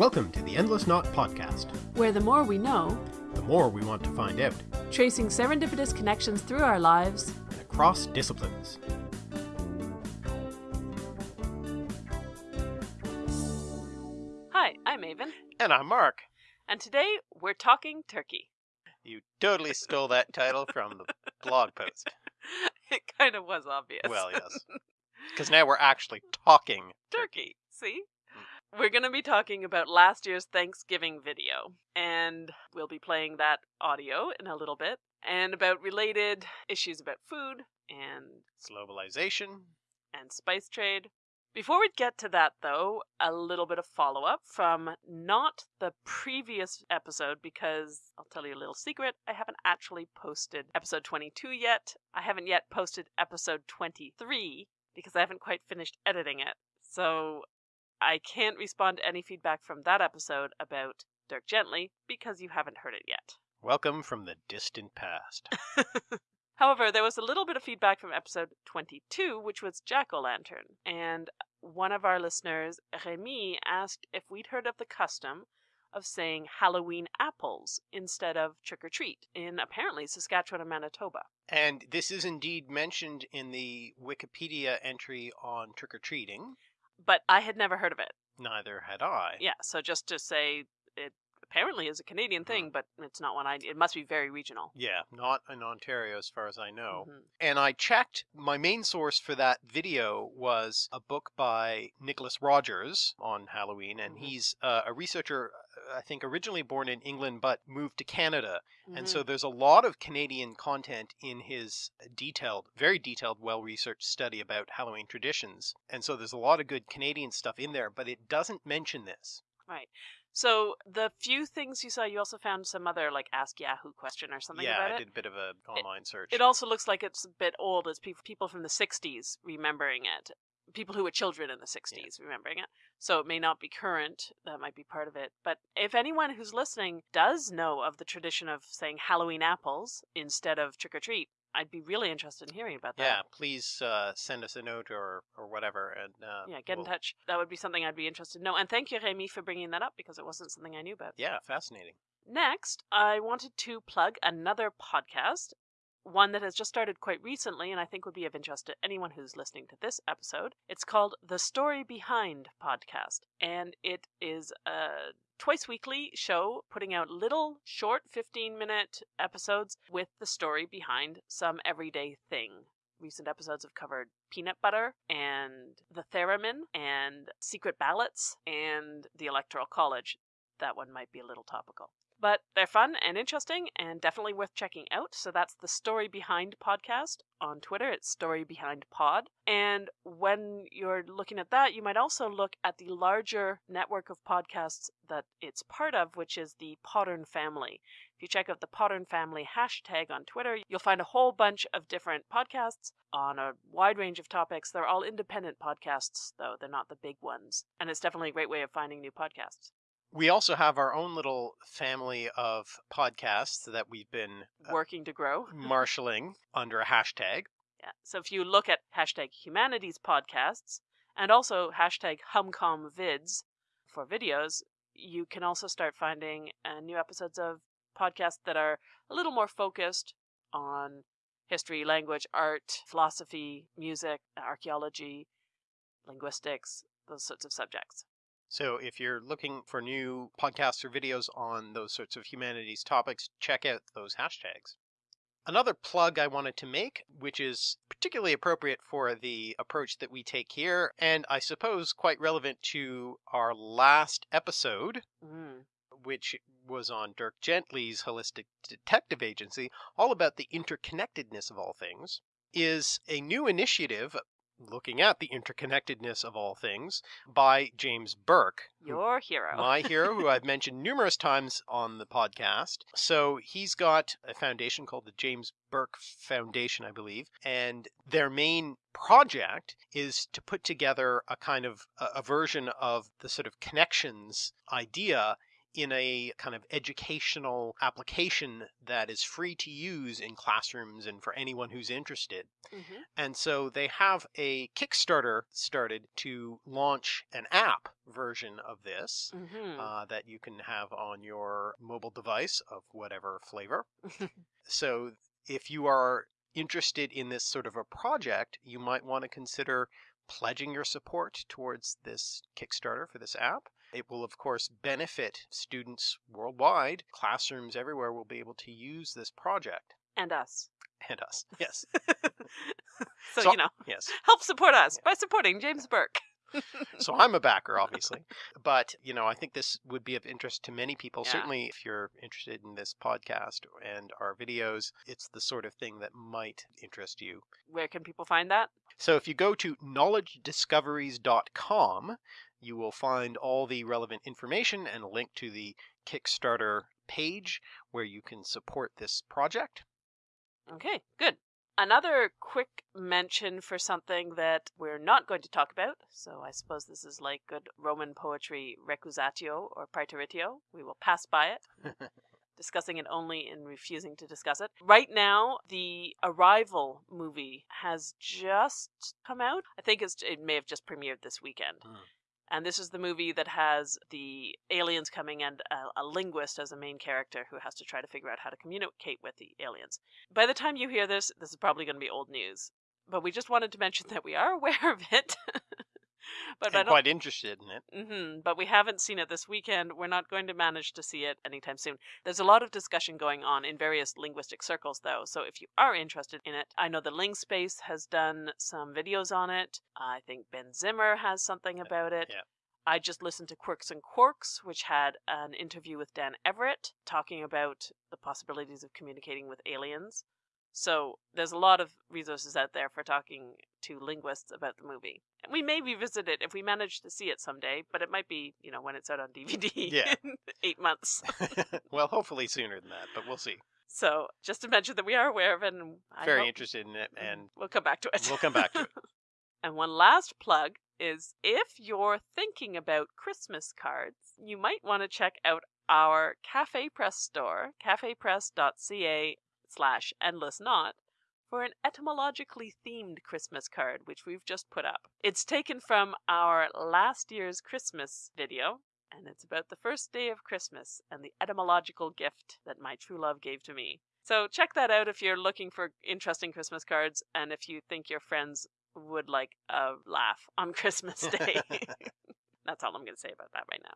Welcome to the Endless Knot Podcast. where the more we know, The more we want to find out, tracing serendipitous connections through our lives, and across disciplines. Hi, I'm Aven, And I'm Mark. and today we're talking turkey. You totally stole that title from the blog post. it kind of was obvious. Well, yes. Because now we're actually talking turkey. See? We're going to be talking about last year's Thanksgiving video, and we'll be playing that audio in a little bit, and about related issues about food and globalization. and spice trade. Before we get to that, though, a little bit of follow up from not the previous episode, because I'll tell you a little secret. I haven't actually posted episode 22 yet. I haven't yet posted episode 23 because I haven't quite finished editing it. So I can't respond to any feedback from that episode about Dirk Gently because you haven't heard it yet. Welcome from the distant past. However, there was a little bit of feedback from episode 22, which was Jack O' Lantern. And one of our listeners, Remy, asked if we'd heard of the custom of saying Halloween apples instead of trick or treat in apparently Saskatchewan and Manitoba. And this is indeed mentioned in the Wikipedia entry on trick or treating. But I had never heard of it. Neither had I. Yeah, so just to say it apparently is a Canadian thing, but it's not one I. It must be very regional. Yeah, not in Ontario as far as I know. Mhm. And I checked, my main source for that video was a book by Nicholas Rogers on Halloween. And Mhm. he's uh, a researcher, uh, I think originally born in England, but moved to Canada. And Mhm. so there's a lot of Canadian content in his detailed, very detailed, well researched study about Halloween traditions. And so there's a lot of good Canadian stuff in there, but it doesn't mention this. Right. So the few things you saw, you also found some other like Ask Yahoo question or something yeah, about I it. did a bit of a online search. It also looks like it's a bit old as people people from the 60s remembering it. People who were children in the 60s remembering it. So it may not be current. That might be part of it. But if anyone who's listening does know of the tradition of saying Halloween apples instead of trick or treat, I'd be really interested in hearing about that. yeah, please uh, send us a note or, or whatever. And uh, Yeah, get in we'll- touch. That would be something I'd be interested in. know. And thank you, Remy, for bringing that up because it wasn't something I knew about. Yeah, fascinating. Next, I wanted to plug another podcast, one that has just started quite recently and I think would be of interest to anyone who's listening to this episode. It's called The Story Behind Podcast, and it is a twice weekly show putting out little short 15 minute episodes with the story behind some everyday thing. Recent episodes have covered peanut butter and the theremin and secret ballots and the electoral college that one might be a little topical. But they're fun and interesting and definitely worth checking out. So that's the Story Behind podcast on Twitter. It's Story Behind Pod. And when you're looking at that, you might also look at the larger network of podcasts that it's part of, which is the Podern family. If you check out the Podern family hashtag on Twitter, you'll find a whole bunch of different podcasts on a wide range of topics. They're all independent podcasts, though. They're not the big ones. And it's definitely a great way of finding new podcasts. We also have our own little family of podcasts that we've been uh, Working to grow. marshaling under a hashtag. Yeah. So if you look at hashtag humanities podcasts and also hashtag humcomvids for videos, you can also start finding uh, new episodes of podcasts that are a little more focused on history, language, art, philosophy, music, archaeology, linguistics, those sorts of subjects. So if you're looking for new podcasts or videos on those sorts of humanities topics, check out those hashtags. Another plug I wanted to make, which is particularly appropriate for the approach that we take here, and I suppose quite relevant to our last episode, Mm. which was on Dirk Gently's Holistic Detective Agency, all about the interconnectedness of all things, is a new initiative looking at the interconnectedness of all things by James Burke, Your hero. my hero, who I've mentioned numerous times on the podcast. So he's got a foundation called the James Burke Foundation, I believe, and their main project is to put together a kind of a, a version of the sort of connections idea in a kind of educational application that is free to use in classrooms and for anyone who's interested. hmm And so they have a Kickstarter started to launch an app version of this hmm uh, that you can have on your mobile device of whatever flavor. so if you are interested in this sort of a project, you might want to consider pledging your support towards this Kickstarter for this app. It will, of course, benefit students worldwide. Classrooms everywhere will be able to use this project. and us. And us. Yes. so, So- you know, Yes. help support us by supporting James Burke. So I'm a backer, obviously. But, you know, I think this would be of interest to many people. Yeah. Certainly, if you're interested in this podcast and our videos, it's the sort of thing that might interest you. Where can people find that? So if you go to knowledgediscoveries.com, you will find all the relevant information and a link to the Kickstarter page where you can support this project. Okay, good. Another quick mention for something that we're not going to talk about. So I suppose this is like good Roman poetry recusatio or praeteritio. We will pass by it, discussing it only and refusing to discuss it. Right now, the Arrival movie has just come out. I think it's, it may have just premiered this weekend. Hmm. And this is the movie that has the aliens coming and a, a linguist as a main character who has to try to figure out how to communicate with the aliens. By the time you hear this, this is probably going to be old news. But we just wanted to mention that we are aware of it. but I and don't. quite interested in it. hmm but we haven't seen it this weekend. We're not going to manage to see it anytime soon. There's a lot of discussion going on in various linguistic circles, though. So if you are interested in it, I know the Ling Space has done some videos on it. I think Ben Zimmer has something about it. yeah. I just listened to Quirks and Quarks, which had an interview with Dan Everett talking about the possibilities of communicating with aliens. So there's a lot of resources out there for talking to linguists about the movie. We may revisit it if we manage to see it someday, but it might be, you know, when it's out on DVD Yeah. in eight months. well, hopefully sooner than that, but we'll see. So just to mention that we are aware of it and I Very interested in it, and we'll come back to it. we'll come back to it. And one last plug is if you're thinking about Christmas cards, you might want to check out our Cafe Press store, cafepress.ca slash endless knot, for an etymologically themed Christmas card, which we've just put up. It's taken from our last year's Christmas video, and it's about the first day of Christmas and the etymological gift that my true love gave to me. So check that out if you're looking for interesting Christmas cards and if you think your friends would like a laugh on Christmas Day. That's all I'm going to say about that right now.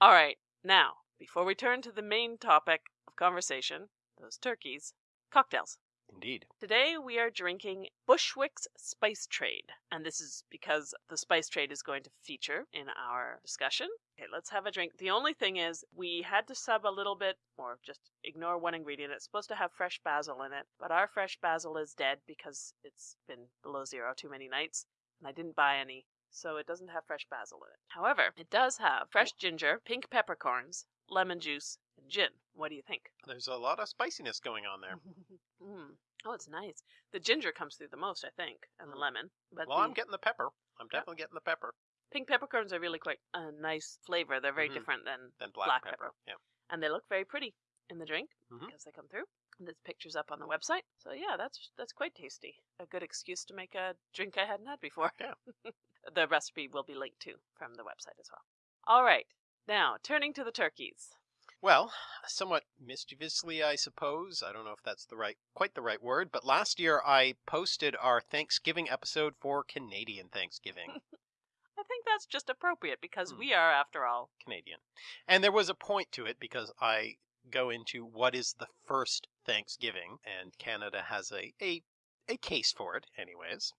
All right, now, before we turn to the main topic of conversation, those turkeys, cocktails. Indeed. Today we are drinking Bushwick's Spice Trade, and this is because the spice trade is going to feature in our discussion. Okay, let's have a drink. The only thing is, we had to sub a little bit, or just ignore one ingredient. It's supposed to have fresh basil in it, but our fresh basil is dead because it's been below zero too many nights, and I didn't buy any, so it doesn't have fresh basil in it. However, it does have fresh ginger, pink peppercorns, lemon juice, and gin. What do you think? There's a lot of spiciness going on there. mm. Oh, it's nice. The ginger comes through the most, I think, and the Mm. lemon. But Well, the I'm getting the pepper. I'm Yeah. definitely getting the pepper. pink peppercorns are really quite a nice flavor. They're very Mhm. different than, Then black, Black pepper. pepper. Yeah. and they look very pretty in the drink Mhm. because they come through. And there's pictures up on the website. So yeah, that's that's quite tasty. A good excuse to make a drink I hadn't had before. Yeah. the recipe will be linked to from the website as well. All right, now turning to the turkeys. Well, somewhat mischievously, I suppose. I don't know if that's the right, quite the right word, but last year I posted our Thanksgiving episode for Canadian Thanksgiving. I think that's just appropriate because Hmm. we are, after all, Canadian. And there was a point to it because I go into what is the first Thanksgiving, and Canada has a, a, a case for it, anyways,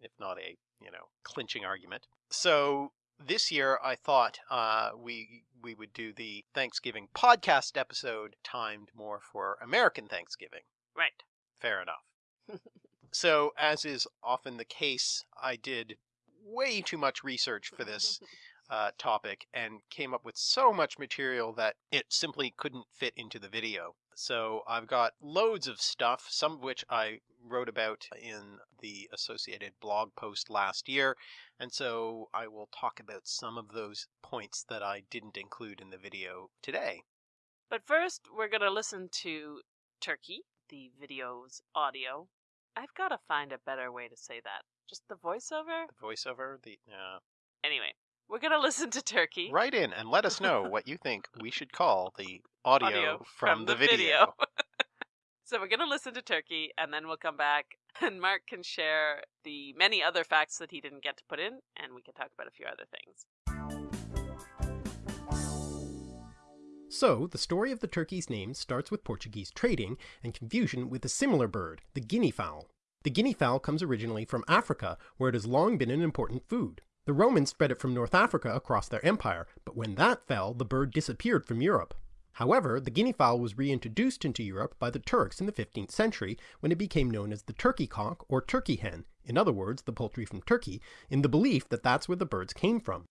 if not a, you know, clinching argument. So this year I thought uh, we we would do the Thanksgiving podcast episode timed more for American Thanksgiving. right. Fair enough. so, as is often the case, I did way too much research for this uh, topic and came up with so much material that it simply couldn't fit into the video. So I've got loads of stuff, some of which I wrote about in the associated blog post last year. And so I will talk about some of those points that I didn't include in the video today. But first, we're going to listen to Turkey, the video's audio. I've got to find a better way to say that. Just the voiceover? The voiceover, the uh, Anyway, we're going to listen to Turkey. write in and let us know what you think we should call the audio, Audio from, the, video. So we're going to listen to Turkey and then we'll come back and Mark can share the many other facts that he didn't get to put in and we can talk about a few other things. So, the story of the turkey's name starts with Portuguese trading and confusion with a similar bird, the guinea fowl. The guinea fowl comes originally from Africa, where it has long been an important food. The Romans spread it from North Africa across their empire, but when that fell, the bird disappeared from Europe. However, the guinea fowl was reintroduced into Europe by the Turks in the 15th century when it became known as the turkey cock or turkey hen, in other words, the poultry from Turkey, in the belief that that's where the birds came from.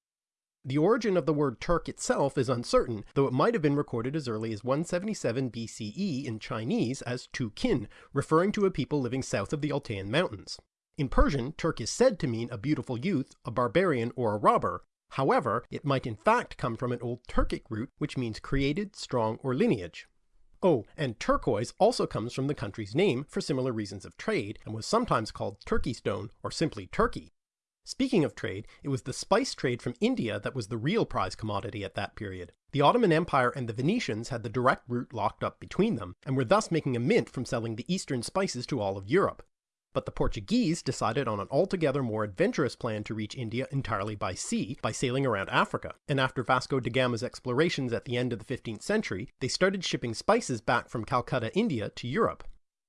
The origin of the word Turk itself is uncertain, though it might have been recorded as early as 177 BCE in Chinese as Tu Kin, referring to a people living south of the Altayan Mountains. In Persian, Turk is said to mean a beautiful youth, a barbarian, or a robber. However, it might in fact come from an old Turkic root which means created, strong, or lineage. Oh, and turquoise also comes from the country's name for similar reasons of trade, and was sometimes called Turkey stone or simply Turkey. Speaking of trade, it was the spice trade from India that was the real prize commodity at that period. The Ottoman Empire and the Venetians had the direct route locked up between them, and were thus making a mint from selling the eastern spices to all of Europe. But the Portuguese decided on an altogether more adventurous plan to reach India entirely by sea, by sailing around Africa, and after Vasco da Gama's explorations at the end of the 15th century, they started shipping spices back from Calcutta, India to Europe.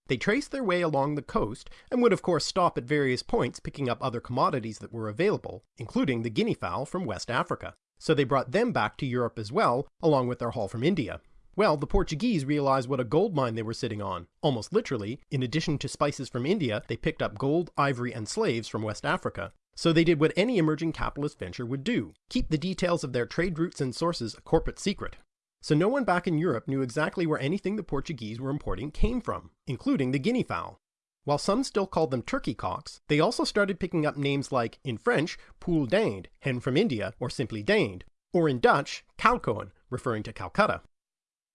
They traced their way along the coast, and would of course stop at various points picking up other commodities that were available, including the guinea fowl from West Africa. So they brought them back to Europe as well, along with their haul from India. Well, the Portuguese realized what a gold mine they were sitting on. Almost literally, in addition to spices from India, they picked up gold, ivory, and slaves from West Africa. So they did what any emerging capitalist venture would do keep the details of their trade routes and sources a corporate secret. So no one back in Europe knew exactly where anything the Portuguese were importing came from, including the guinea fowl. While some still called them turkey cocks, they also started picking up names like, in French, poule d'Inde, hen from India, or simply dinde, or in Dutch, kalkoen, referring to Calcutta.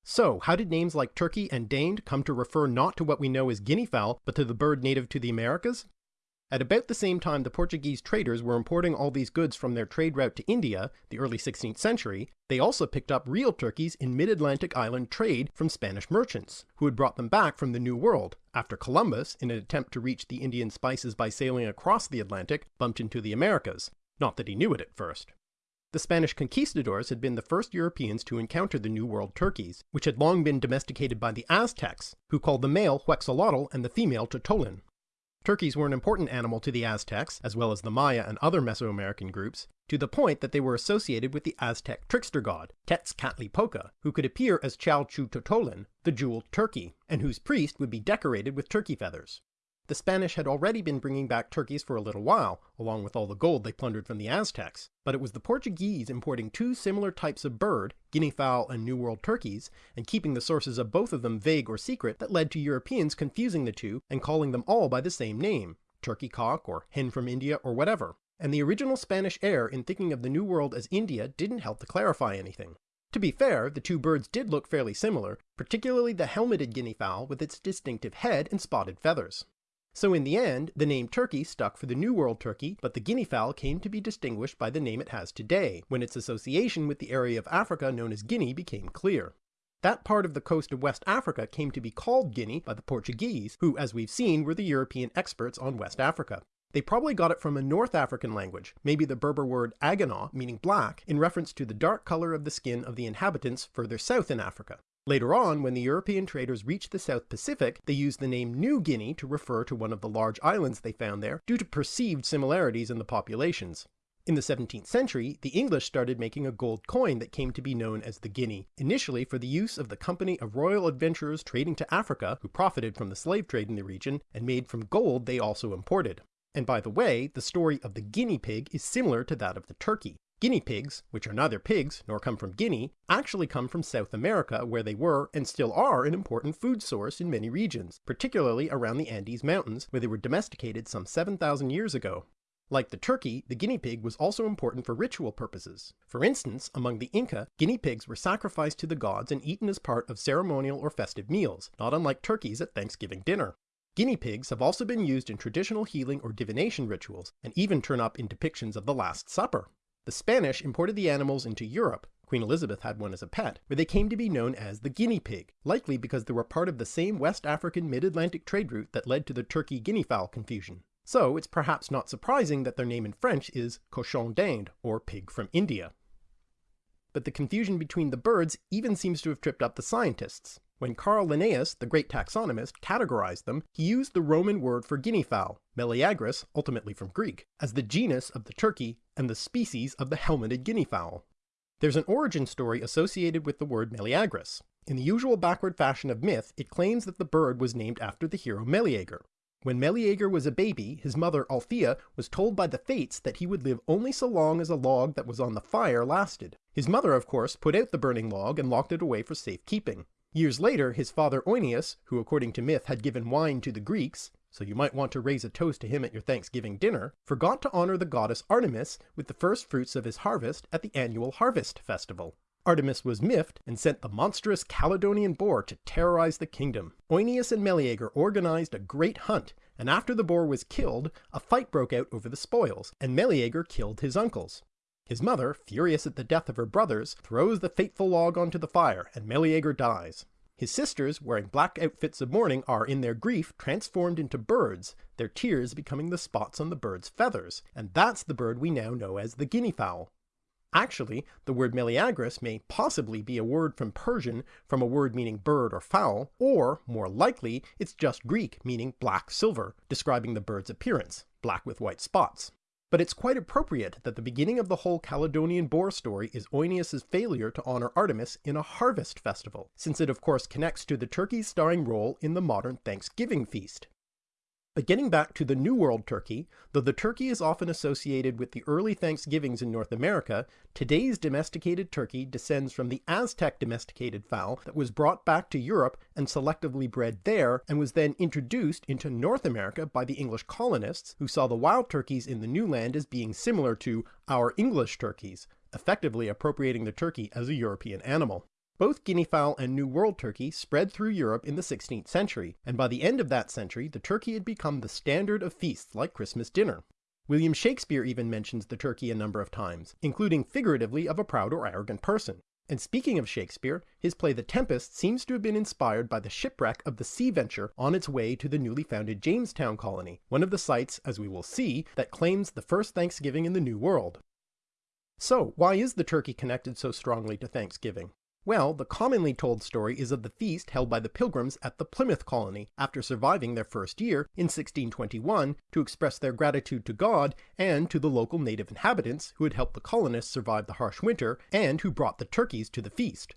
So, how did names like turkey and dinde come to refer not to what we know as guinea fowl, but to the bird native to the Americas? At about the same time the Portuguese traders were importing all these goods from their trade route to India, the early 16th century, they also picked up real turkeys in mid-Atlantic island trade from Spanish merchants, who had brought them back from the New World, after Columbus, in an attempt to reach the Indian spices by sailing across the Atlantic, bumped into the Americas. Not that he knew it at first. The Spanish conquistadors had been the first Europeans to encounter the New World turkeys, which had long been domesticated by the Aztecs, who called the male Huexolotl and the female Totolin. Turkeys were an important animal to the Aztecs, as well as the Maya and other Mesoamerican groups, to the point that they were associated with the Aztec trickster god, Tezcatlipoca, who could appear as Chalchiuhtotolin, the jeweled turkey, and whose priest would be decorated with turkey feathers. The Spanish had already been bringing back turkeys for a little while, along with all the gold they plundered from the Aztecs, but it was the Portuguese importing two similar types of bird, guinea fowl and New World turkeys, and keeping the sources of both of them vague or secret that led to Europeans confusing the two and calling them all by the same name, turkey cock or hen from India or whatever. And the original Spanish error in thinking of the New World as India didn't help to clarify anything. To be fair, the two birds did look fairly similar, particularly the helmeted guinea fowl with its distinctive head and spotted feathers. So in the end, the name turkey stuck for the New World turkey, but the guinea fowl came to be distinguished by the name it has today, when its association with the area of Africa known as Guinea became clear. That part of the coast of West Africa came to be called Guinea by the Portuguese, who, as we've seen, were the European experts on West Africa. They probably got it from a North African language, maybe the Berber word agana, meaning black, in reference to the dark color of the skin of the inhabitants further south in Africa. Later on, when the European traders reached the South Pacific, they used the name New Guinea to refer to one of the large islands they found there due to perceived similarities in the populations. In the 17th century, the English started making a gold coin that came to be known as the guinea, initially for the use of the Company of Royal Adventurers trading to Africa, who profited from the slave trade in the region, and made from gold they also imported. And by the way, the story of the guinea pig is similar to that of the turkey. Guinea pigs, which are neither pigs nor come from Guinea, actually come from South America where they were and still are an important food source in many regions, particularly around the Andes Mountains where they were domesticated some 7,000 years ago. Like the turkey, the guinea pig was also important for ritual purposes. For instance, among the Inca, guinea pigs were sacrificed to the gods and eaten as part of ceremonial or festive meals, not unlike turkeys at Thanksgiving dinner. Guinea pigs have also been used in traditional healing or divination rituals, and even turn up in depictions of the Last Supper. The Spanish imported the animals into Europe, Queen Elizabeth had one as a pet, where they came to be known as the guinea pig, likely because they were part of the same West African mid-Atlantic trade route that led to the turkey-guinea fowl confusion. So it's perhaps not surprising that their name in French is cochon d'Inde, or pig from India. But the confusion between the birds even seems to have tripped up the scientists. When Carl Linnaeus, the great taxonomist, categorized them, he used the Roman word for guinea fowl, Meleagris, ultimately from Greek, as the genus of the turkey and the species of the helmeted guinea fowl. There's an origin story associated with the word Meleagris. In the usual backward fashion of myth, it claims that the bird was named after the hero Meleager. When Meleager was a baby, his mother Althea was told by the fates that he would live only so long as a log that was on the fire lasted. His mother, of course, put out the burning log and locked it away for safekeeping. Years later, his father Oeneus, who according to myth had given wine to the Greeks, so you might want to raise a toast to him at your Thanksgiving dinner, forgot to honor the goddess Artemis with the first fruits of his harvest at the annual harvest festival. Artemis was miffed and sent the monstrous Caledonian boar to terrorize the kingdom. Oeneus and Meleager organized a great hunt, and after the boar was killed, a fight broke out over the spoils, and Meleager killed his uncles. His mother, furious at the death of her brothers, throws the fateful log onto the fire, and Meleager dies. His sisters, wearing black outfits of mourning, are in their grief transformed into birds, their tears becoming the spots on the bird's feathers, and that's the bird we now know as the guinea fowl. Actually, the word Meleagris may possibly be a word from Persian from a word meaning bird or fowl, or, more likely, it's just Greek meaning black silver, describing the bird's appearance, black with white spots. But it's quite appropriate that the beginning of the whole Caledonian boar story is Oeneus' failure to honor Artemis in a harvest festival, since it of course connects to the turkey's starring role in the modern Thanksgiving feast. But getting back to the New World turkey, though the turkey is often associated with the early Thanksgivings in North America, today's domesticated turkey descends from the Aztec domesticated fowl that was brought back to Europe and selectively bred there, and was then introduced into North America by the English colonists, who saw the wild turkeys in the new land as being similar to our English turkeys, effectively appropriating the turkey as a European animal. Both guinea fowl and New World turkey spread through Europe in the 16th century, and by the end of that century the turkey had become the standard of feasts like Christmas dinner. William Shakespeare even mentions the turkey a number of times, including figuratively of a proud or arrogant person. And speaking of Shakespeare, his play The Tempest seems to have been inspired by the shipwreck of the Sea Venture on its way to the newly founded Jamestown colony, one of the sites, as we will see, that claims the first Thanksgiving in the New World. So, why is the turkey connected so strongly to Thanksgiving? Well, the commonly told story is of the feast held by the Pilgrims at the Plymouth colony after surviving their first year in 1621 to express their gratitude to God and to the local native inhabitants who had helped the colonists survive the harsh winter and who brought the turkeys to the feast.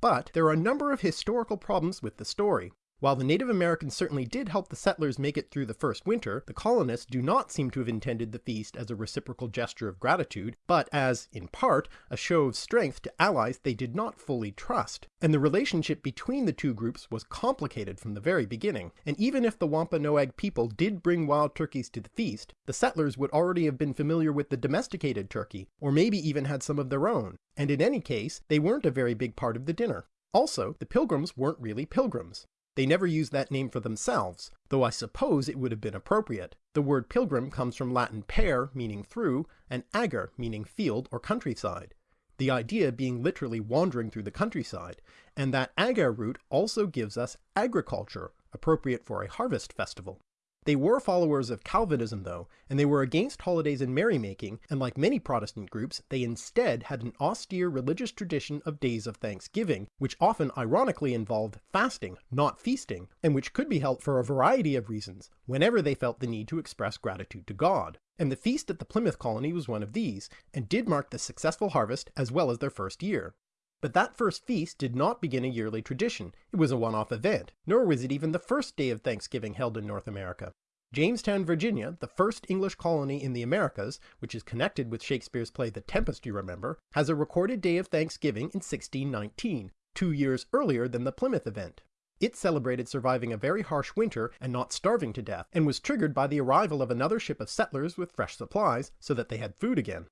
But there are a number of historical problems with the story. While the Native Americans certainly did help the settlers make it through the first winter, the colonists do not seem to have intended the feast as a reciprocal gesture of gratitude, but as, in part, a show of strength to allies they did not fully trust. And the relationship between the two groups was complicated from the very beginning, and even if the Wampanoag people did bring wild turkeys to the feast, the settlers would already have been familiar with the domesticated turkey, or maybe even had some of their own, and in any case, they weren't a very big part of the dinner. Also, the pilgrims weren't really pilgrims. They never used that name for themselves, though I suppose it would have been appropriate. The word pilgrim comes from Latin per, meaning through, and ager, meaning field or countryside. The idea being literally wandering through the countryside, and that ager root also gives us agriculture, appropriate for a harvest festival. They were followers of Calvinism though, and they were against holidays and merrymaking, and like many Protestant groups, they instead had an austere religious tradition of days of thanksgiving, which often ironically involved fasting, not feasting, and which could be held for a variety of reasons, whenever they felt the need to express gratitude to God. And the feast at the Plymouth colony was one of these, and did mark the successful harvest as well as their first year. But that first feast did not begin a yearly tradition, it was a one-off event, nor was it even the first day of Thanksgiving held in North America. Jamestown, Virginia, the first English colony in the Americas, which is connected with Shakespeare's play The Tempest, you remember, has a recorded day of Thanksgiving in 1619, two years earlier than the Plymouth event. It celebrated surviving a very harsh winter and not starving to death, and was triggered by the arrival of another ship of settlers with fresh supplies, so that they had food again.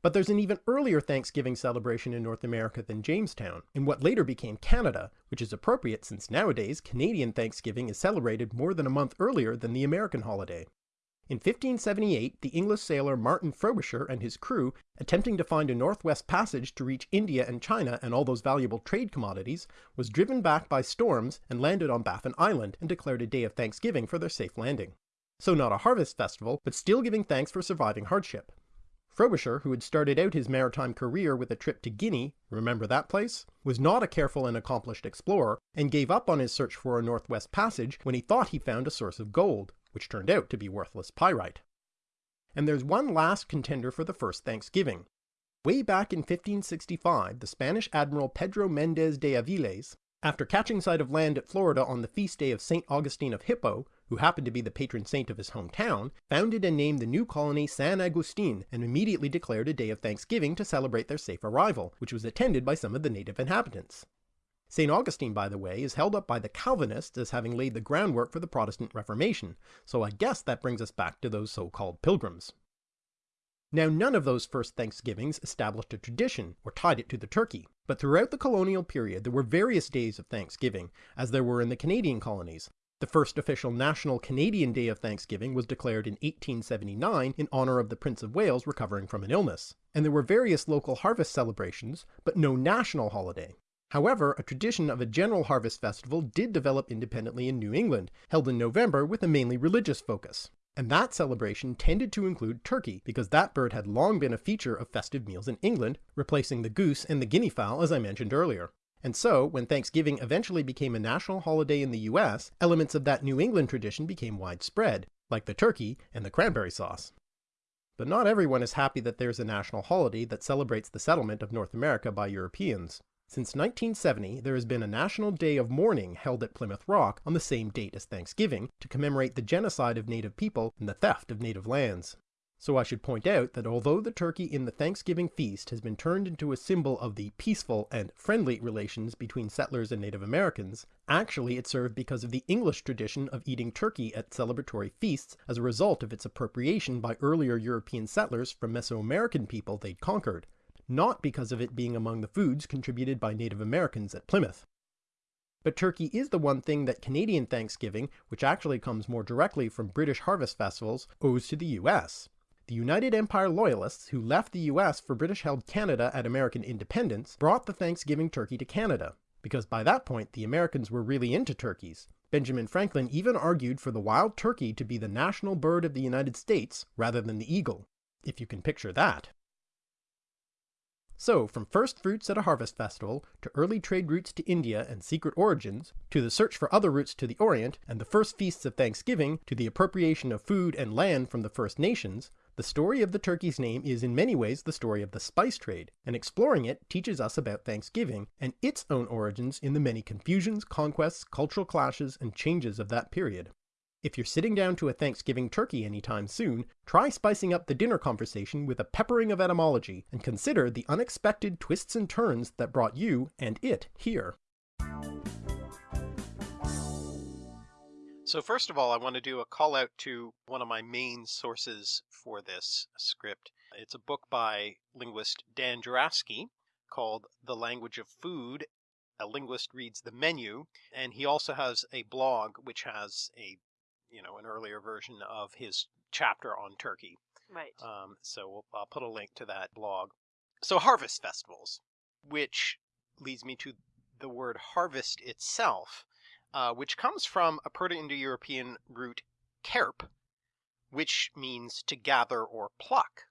But there's an even earlier Thanksgiving celebration in North America than Jamestown, in what later became Canada, which is appropriate since nowadays Canadian Thanksgiving is celebrated more than a month earlier than the American holiday. In 1578, the English sailor Martin Frobisher and his crew, attempting to find a northwest passage to reach India and China and all those valuable trade commodities, was driven back by storms and landed on Baffin Island and declared a day of thanksgiving for their safe landing. So not a harvest festival, but still giving thanks for surviving hardship. Frobisher, who had started out his maritime career with a trip to Guinea, remember that place, was not a careful and accomplished explorer, and gave up on his search for a northwest passage when he thought he found a source of gold, which turned out to be worthless pyrite. And there's one last contender for the first Thanksgiving. Way back in 1565, the Spanish Admiral Pedro Mendez de Aviles, after catching sight of land at Florida on the feast day of St. Augustine of Hippo, who happened to be the patron saint of his hometown, founded and named the new colony San Agustin and immediately declared a day of Thanksgiving to celebrate their safe arrival, which was attended by some of the native inhabitants. St. Augustine, by the way, is held up by the Calvinists as having laid the groundwork for the Protestant Reformation, so I guess that brings us back to those so-called pilgrims. Now none of those first Thanksgivings established a tradition, or tied it to the turkey, but throughout the colonial period there were various days of Thanksgiving, as there were in the Canadian colonies. The first official National Canadian Day of Thanksgiving was declared in 1879 in honor of the Prince of Wales recovering from an illness, and there were various local harvest celebrations, but no national holiday. However, a tradition of a general harvest festival did develop independently in New England, held in November with a mainly religious focus. And that celebration tended to include turkey, because that bird had long been a feature of festive meals in England, replacing the goose and the guinea fowl as I mentioned earlier. And so, when Thanksgiving eventually became a national holiday in the US, elements of that New England tradition became widespread, like the turkey and the cranberry sauce. But not everyone is happy that there's a national holiday that celebrates the settlement of North America by Europeans. Since 1970, there has been a National Day of Mourning held at Plymouth Rock on the same date as Thanksgiving to commemorate the genocide of native people and the theft of native lands. So I should point out that although the turkey in the Thanksgiving feast has been turned into a symbol of the peaceful and friendly relations between settlers and Native Americans, actually it served because of the English tradition of eating turkey at celebratory feasts as a result of its appropriation by earlier European settlers from Mesoamerican people they'd conquered, not because of it being among the foods contributed by Native Americans at Plymouth. But turkey is the one thing that Canadian Thanksgiving, which actually comes more directly from British harvest festivals, owes to the US. The United Empire Loyalists, who left the US for British-held Canada at American independence, brought the Thanksgiving turkey to Canada, because by that point the Americans were really into turkeys. Benjamin Franklin even argued for the wild turkey to be the national bird of the United States rather than the eagle, if you can picture that. So, from first fruits at a harvest festival, to early trade routes to India and secret origins, to the search for other routes to the Orient, and the first feasts of Thanksgiving, to the appropriation of food and land from the First Nations, the story of the turkey's name is in many ways the story of the spice trade, and exploring it teaches us about Thanksgiving and its own origins in the many confusions, conquests, cultural clashes, and changes of that period. If you're sitting down to a Thanksgiving turkey anytime soon, try spicing up the dinner conversation with a peppering of etymology, and consider the unexpected twists and turns that brought you and it here. So first of all, I want to do a call out to one of my main sources for this script. It's a book by linguist Dan Jurafsky called The Language of Food. A linguist reads the menu, and he also has a blog which has a you know, an earlier version of his chapter on Turkey. Right. Um, so we'll, I'll put a link to that blog. So harvest festivals, which leads me to the word harvest itself, uh, which comes from a Proto-Indo-European root kerp, which means to gather or pluck,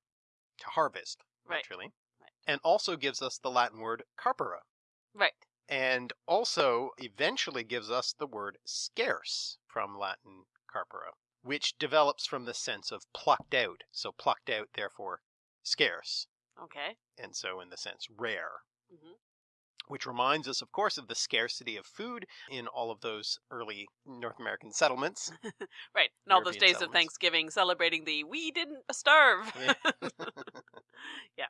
to harvest, right. literally, right. and also gives us the Latin word carpere. Right. And also eventually gives us the word scarce from Latin carpere, which develops from the sense of plucked out. So plucked out, therefore scarce. Okay. And so in the sense rare. Mm-hmm. which reminds us, of course, of the scarcity of food in all of those early North American settlements. Right. And all those days of. Thanksgiving celebrating the we didn't starve. Yeah.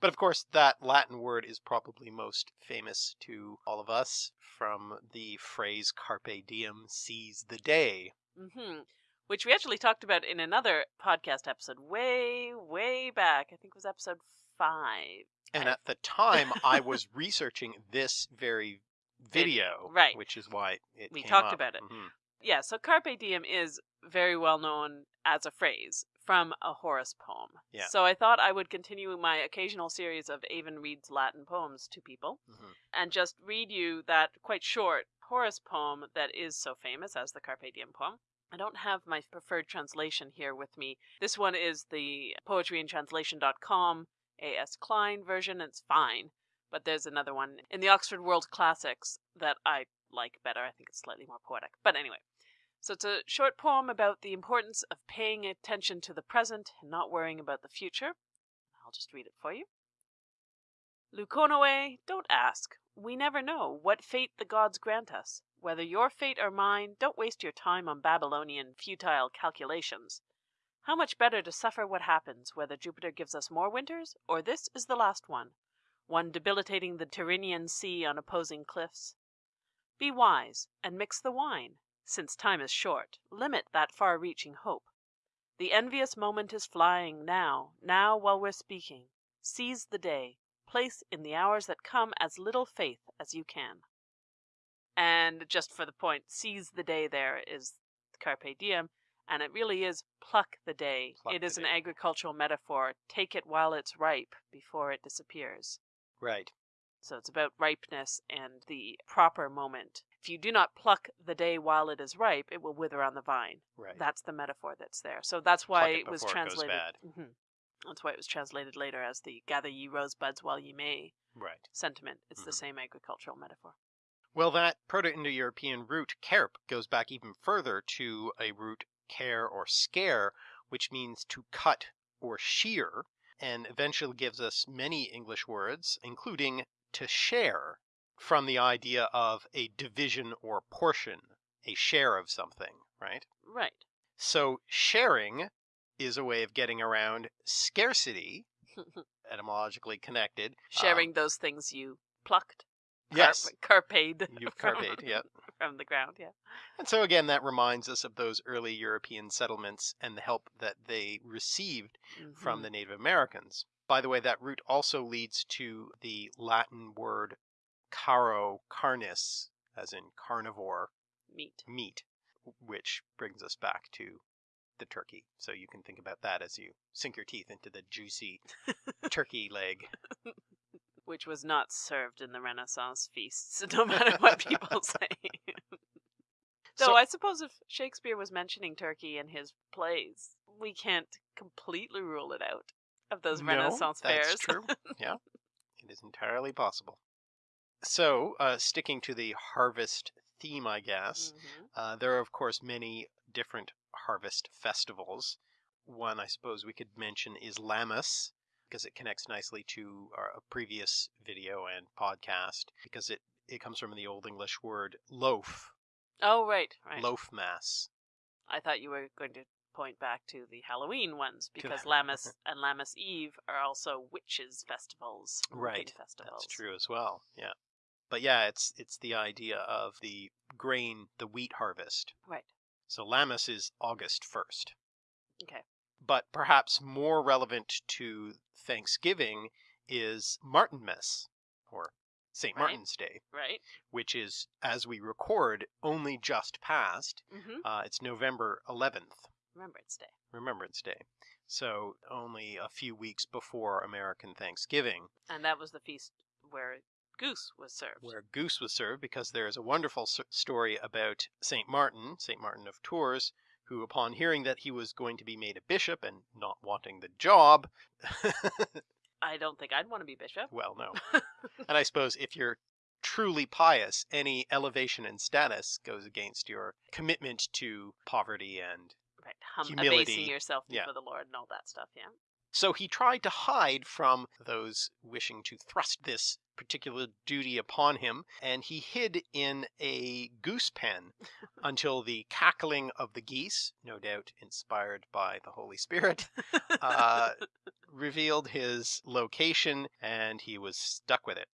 But of course, that Latin word is probably most famous to all of us from the phrase carpe diem, seize the day. Hmm Which we actually talked about in another podcast episode way, way back. I think it was episode five. And at the time, I was researching this very video, right. Which is why it We talked up. about it. Mhm. Yeah, so carpe diem is very well known as a phrase from a Horace poem. Yeah. So I thought I would continue my occasional series of Aven reads Latin poems to people Mhm. and just read you that quite short Horace poem that is so famous as the Carpe Diem poem. I don't have my preferred translation here with me. This one is the poetryandtranslation.com A.S. Klein version. It's fine. But there's another one in the Oxford World Classics that I like better. I think it's slightly more poetic. But anyway. So it's a short poem about the importance of paying attention to the present and not worrying about the future. I'll just read it for you. Leuconoe, don't ask. We never know what fate the gods grant us. Whether your fate or mine, don't waste your time on Babylonian futile calculations. How much better to suffer what happens, whether Jupiter gives us more winters, or this is the last one, one debilitating the Tyrrhenian sea on opposing cliffs. Be wise, and mix the wine. Since time is short, limit that far reaching hope. The envious moment is flying now, now while we're speaking. Seize the day. Place in the hours that come as little faith as you can. And just for the point, seize the day there is carpe diem, and it really is pluck the day. Pluck it the is an day. agricultural metaphor. Take it while it's ripe before it disappears. Right. So it's about ripeness and the proper moment. If you do not pluck the day while it is ripe, it will wither on the vine. Right. That's the metaphor that's there. So that's why it it was it translated. bad. Mhm. That's why it was translated later as the "gather ye rosebuds while ye may" right. sentiment. It's the Mhm. same agricultural metaphor. Well, that Proto-Indo-European root "kerp" goes back even further to a root care or scare, which means to cut or shear, and eventually gives us many English words, including to share, from the idea of a division or portion, a share of something, right? Right. So sharing is a way of getting around scarcity, etymologically connected. Um sharing those things you plucked. Yes, Carp- carped. you've from- carped, yeah. From the ground, yeah. And so again, that reminds us of those early European settlements and the help that they received from Mhm. the Native Americans. By the way, that route also leads to the Latin word caro carnis, as in carnivore meat. meat, which brings us back to the turkey. So you can think about that as you sink your teeth into the juicy turkey leg. which was not served in the Renaissance feasts, no matter what people say. Though So- I suppose if Shakespeare was mentioning turkey in his plays, we can't completely rule it out of those No, Renaissance that's fairs. true. Yeah, it is entirely possible. So, uh, sticking to the harvest theme, I guess, Mhm. uh, there are, of course, many different harvest festivals. One I suppose we could mention is Lammas, because it connects nicely to our a previous video and podcast, because it, it comes from the Old English word loaf, Oh, right, right. loaf mass. I thought you were going to point back to the Halloween ones because Lammas and Lammas Eve are also witches' festivals. Right, Festivals. That's true as well. Yeah. But yeah, it's it's the idea of the grain, the wheat harvest. Right. So Lammas is August 1st. Okay. But perhaps more relevant to Thanksgiving is Martinmas, or St. Right. Martin's Day, Right. which is, as we record, only just passed. Mm-hmm. Uh, it's November 11th, Remembrance Day. Remembrance Day. So only a few weeks before American Thanksgiving. And that was the feast where goose was served. where goose was served because there is a wonderful s- story about St. Martin, St. Martin of Tours, who, upon hearing that he was going to be made a bishop and not wanting the job, I don't think I'd want to be bishop. well, no. and I suppose if you're truly pious, any elevation in status goes against your commitment to poverty and Right. Hum- Humility. abasing yourself Yeah. before the Lord and all that stuff, yeah. So he tried to hide from those wishing to thrust this particular duty upon him, and he hid in a goose pen until the cackling of the geese, no doubt inspired by the Holy Spirit, uh, revealed his location, and he was stuck with it.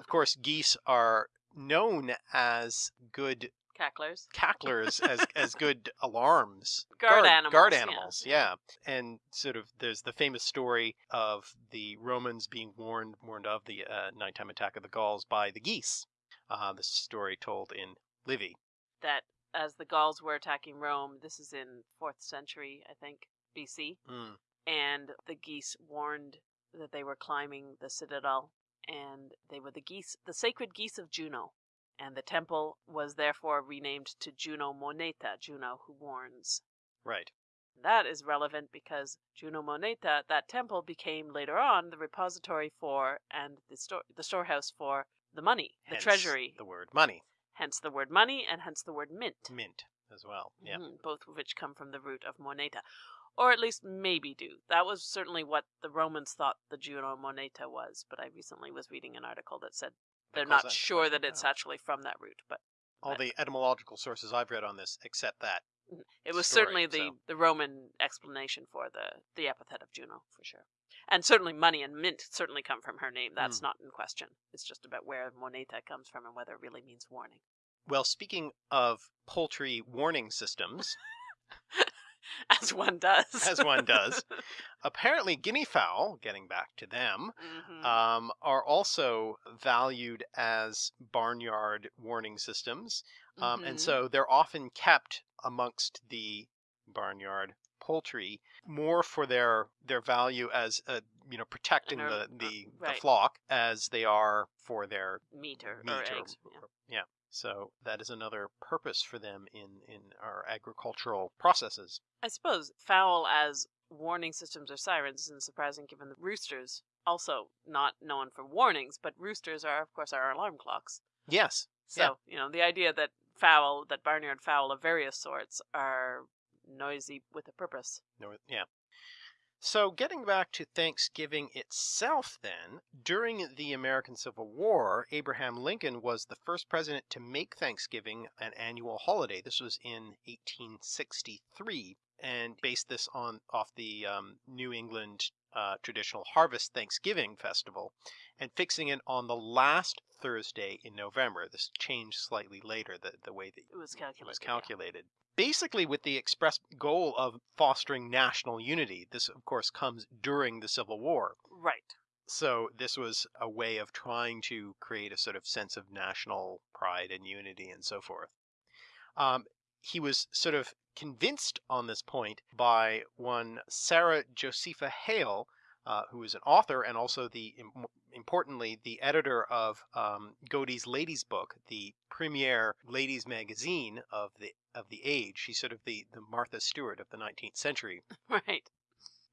Of course, geese are known as good Cacklers. cacklers as as good alarms Guard animals, guard yeah. animals yeah. and sort of there's the famous story of the romans being warned warned of the uh, nighttime attack of the gauls by the geese uh, the story told in livy That as the Gauls were attacking Rome, this is in 4th century, I think, BC, Mm, and the geese warned that they were climbing the citadel, and they were the geese, the sacred geese of Juno. And the temple was therefore renamed to Juno Moneta, Juno who warns. right That is relevant because Juno Moneta, that temple, became later on the repository for and the store, the storehouse for the money, the Hence treasury. the word money Hence the word money, and hence the word mint. mint as well yeah Mhm, both of which come from the root of moneta, or at least maybe do. That was certainly what the Romans thought the Juno moneta was. But I recently was reading an article that said they're not that sure that it's actually from that root, but all but- the etymological sources i've read on this accept that it was story, certainly the, so- the Roman explanation for the the epithet of Juno for sure. And certainly money and mint certainly come from her name. That's Hmm. not in question. It's just about where moneta comes from and whether it really means warning. well speaking of poultry warning systems As one does. As one does. apparently guinea fowl getting back to them Mhm. um, are also valued as barnyard warning systems. Um, And Mhm. so they're often kept amongst the barnyard poultry more for their their value as uh, you know protecting And the the, uh, right. the flock as they are for their meat or, meat or or- eggs. yeah. or- yeah. So that is another purpose for them in in our agricultural processes. I suppose fowl as warning systems or sirens isn't surprising given the roosters, also not known for warnings, but roosters are, of course, our alarm clocks. Yes. So, Yeah. you know, the idea that fowl, that barnyard fowl of various sorts, are noisy with a purpose. North, yeah. So, getting back to Thanksgiving itself, then, during the American Civil War, Abraham Lincoln was the first president to make Thanksgiving an annual holiday. This was in 1863, and based this on off the um, New England uh, traditional Harvest Thanksgiving Festival, and fixing it on the last Thursday in November. This changed slightly later, the, the way that It was it calculated. was yeah. calculated. Basically, with the express goal of fostering national unity. This, of course, comes during the Civil War. Right. So, this was a way of trying to create a sort of sense of national pride and unity and so forth. Um, he was sort of convinced on this point by one Sarah Josepha Hale, uh, who is an author and also the importantly the editor of um, Godey's Lady's Book, the premier ladies magazine of the of the age. She's sort of the the Martha Stewart of the 19th century. Right.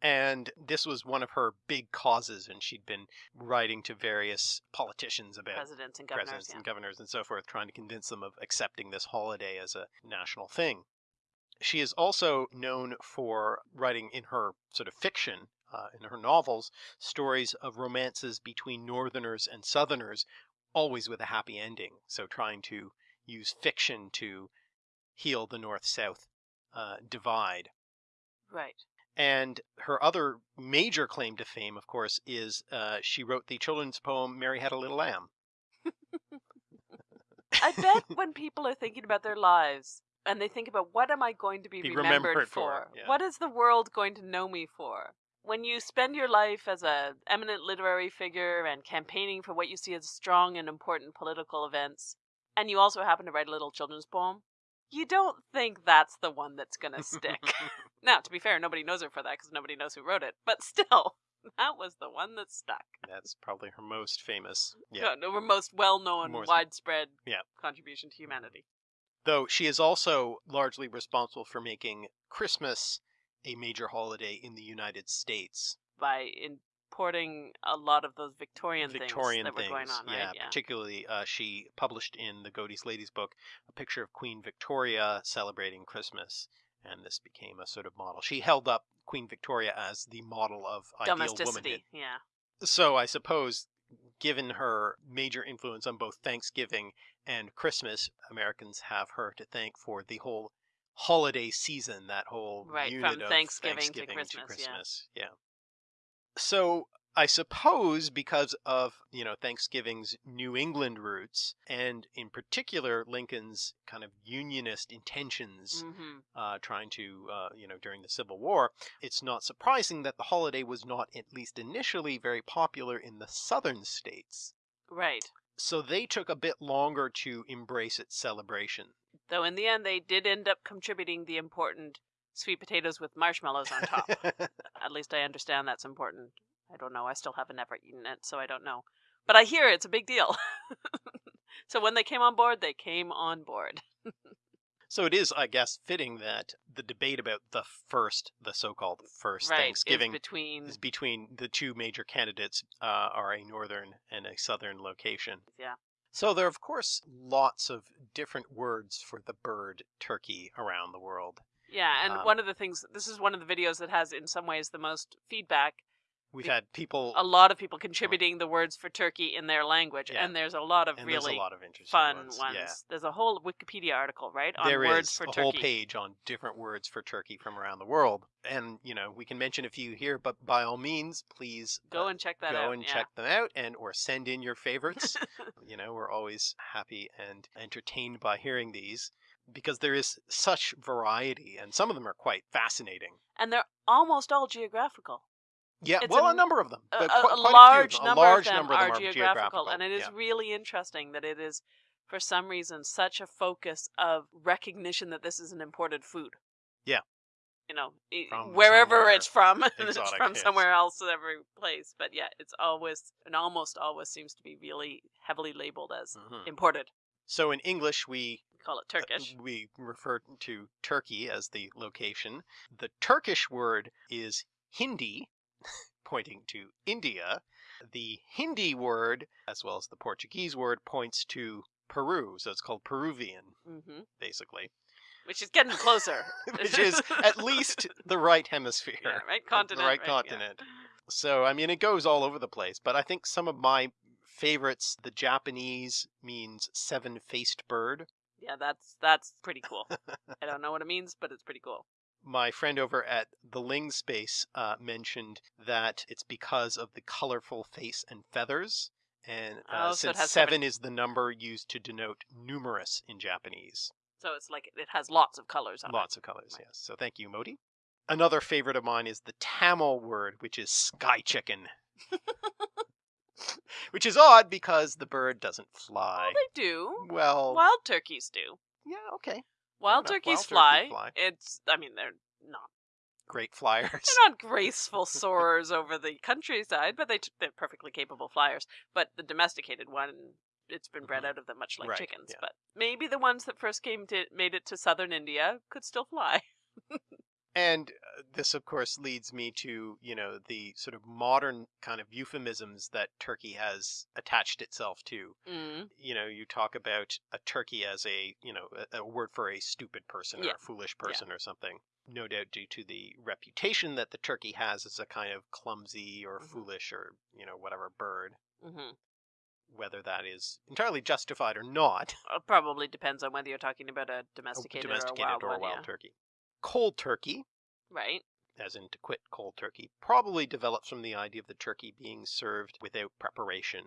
And this was one of her big causes, and she'd been writing to various politicians about Presidents and governors. presidents yeah. and governors and so forth, trying to convince them of accepting this holiday as a national thing. She is also known for writing in her sort of fiction, uh, in her novels, stories of romances between Northerners and Southerners, always with a happy ending. So trying to use fiction to heal the North South uh, divide. Right. And her other major claim to fame, of course, is uh, she wrote the children's poem Mary Had a Little Lamb. I bet when people are thinking about their lives and they think about what am I going to be, Be remembered, remembered for? for, yeah. What is the world going to know me for? When you spend your life as a eminent literary figure and campaigning for what you see as strong and important political events, and you also happen to write a little children's poem, you don't think that's the one that's going to stick. now, to be fair, nobody knows her for that because nobody knows who wrote it, but still, that was the one that stuck. That's probably her most famous. Yeah. No, her most well-known, widespread Yeah. contribution to mm-hmm. humanity. Though she is also largely responsible for making Christmas a major holiday in the United States. by importing a lot of those Victorian, Victorian things that were going on, yeah, right? Yeah. Particularly, uh, she published in the Godey's Lady's book a picture of Queen Victoria celebrating Christmas, and this became a sort of model. She held up Queen Victoria as the model of ideal womanhood. Yeah. So I suppose, given her major influence on both Thanksgiving and Christmas, Americans have her to thank for the whole holiday season, that whole Right, unit from of Thanksgiving to Christmas, yeah. Christmas, yeah. So I suppose because of you know Thanksgiving's New England roots, and in particular Lincoln's kind of Unionist intentions hmm uh, trying to, uh, you know, during the Civil War, it's not surprising that the holiday was not, at least initially, very popular in the southern states. Right. So they took a bit longer to embrace its celebration. Though in the end, they did end up contributing the important sweet potatoes with marshmallows on top. At least I understand that's important. I don't know. I still haven't ever eaten it, so I don't know. But I hear it's a big deal. so when they came on board, they came on board. so it is, I guess, fitting that the debate about the first, the so-called first right. Thanksgiving Is between. is between the two major candidates uh, are a northern and a southern location. Yeah. So there are, of course, lots of different words for the bird turkey around the world. Yeah, and Um, one of the things, this is one of the videos that has, in some ways, the most feedback. We've Be- had people, A lot of people contributing the words for turkey in their language, Yeah. and there's a lot of and really a lot of fun ones. ones. Yeah. There's a whole Wikipedia article, right, on There words is for a turkey. whole page on different words for turkey from around the world, and you know we can mention a few here, but by all means, please Go uh, and check that out. go out. and yeah. check them out, and or send in your favorites. you know, we're always happy and entertained by hearing these because there is such variety, and some of them are quite fascinating. And they're almost all geographical. Yeah, It's well, a number of them, A, a- a large a number large of them number of them are geographical, geographical, and it is yeah. really interesting that it is, for some reason, such a focus of recognition that this is an imported food. Yeah. You know, From wherever it's from, it's from somewhere else every place. But yeah, it's always and almost always seems to be really heavily labeled as Mhm. imported. So in English, we call it Uh, Turkish. We refer to Turkey as the location. The Turkish word is Hindi, pointing to India. The Hindi word, as well as the Portuguese word, points to Peru. So it's called Peruvian, hmm basically, Which is getting closer. which is at least the right hemisphere. yeah, right the continent. right yeah. continent. So, I mean, it goes all over the place, but I think some of my favorites, the Japanese means seven faced bird. Yeah, that's that's pretty cool. I don't know what it means, but it's pretty cool. My friend over at the Ling Space uh, mentioned that it's because of the colorful face and feathers. And uh, Oh, since has seven is the number used to denote numerous in Japanese, So it's like it has lots of colors on lots of colors, Right. yes. So thank you, Moti. Another favorite of mine is the Tamil word, which is sky chicken. which is odd because the bird doesn't fly. Well, they do. Well, Wild turkeys do. yeah, okay. Wild enough. turkeys Wild turkey fly. fly. It's. I mean, they're not. Great flyers. They're not graceful soarers over the countryside, but they t- they're perfectly capable flyers. But the domesticated one, it's been bred Mhm. out of them, much like Right, chickens. yeah. But maybe the ones that first came to made it to southern India could still fly. And uh, this, of course, leads me to, you know, the sort of modern kind of euphemisms that Turkey has attached itself to. Mm. You know, you talk about a turkey as a, you know, a, a word for a stupid person or a foolish person or something. No doubt due to the reputation that the turkey has as a kind of clumsy or Mhm. foolish or, you know, whatever bird, hmm whether that is entirely justified or not. It probably depends on whether you're talking about a domesticated, domesticated or a wild, or a one, wild yeah. turkey. Cold turkey Right. as in to quit cold turkey, probably develops from the idea of the turkey being served without preparation.